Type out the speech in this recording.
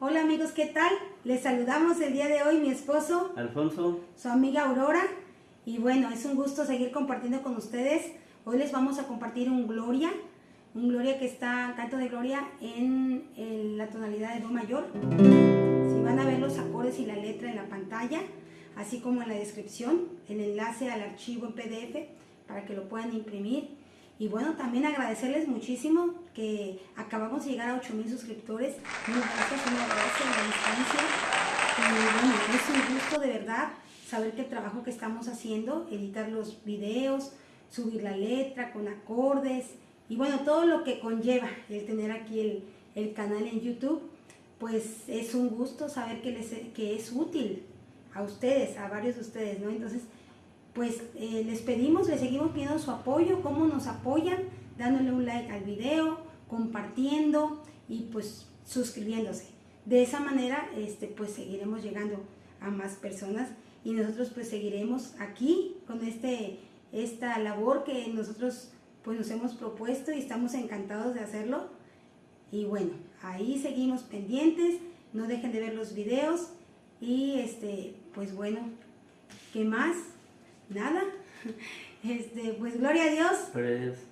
Hola amigos, ¿qué tal? Les saludamos el día de hoy mi esposo, Alfonso, su amiga Aurora. Y bueno, es un gusto seguir compartiendo con ustedes. Hoy les vamos a compartir un Gloria, un Gloria que está, canto de Gloria, en, en la tonalidad de Do mayor. Si van a ver los acordes y la letra en la pantalla, así como en la descripción, el enlace al archivo en PDF para que lo puedan imprimir. Y bueno, también agradecerles muchísimo que acabamos de llegar a 8000 suscriptores. Un abrazo a la distancia. Y es un gusto de verdad saber que el trabajo que estamos haciendo, editar los videos, subir la letra con acordes y bueno, todo lo que conlleva el tener aquí el, el canal en YouTube, pues es un gusto saber que, les, que es útil a ustedes, a varios de ustedes, ¿no? Entonces, pues eh, les pedimos, les seguimos pidiendo su apoyo, cómo nos apoyan, dándole un like al video, compartiendo y pues suscribiéndose. De esa manera, este, pues seguiremos llegando a más personas y nosotros pues seguiremos aquí con este, esta labor que nosotros pues nos hemos propuesto y estamos encantados de hacerlo. Y bueno, ahí seguimos pendientes, no dejen de ver los videos y este, pues bueno, ¿qué más? Nada. Este, pues gloria a Dios. pues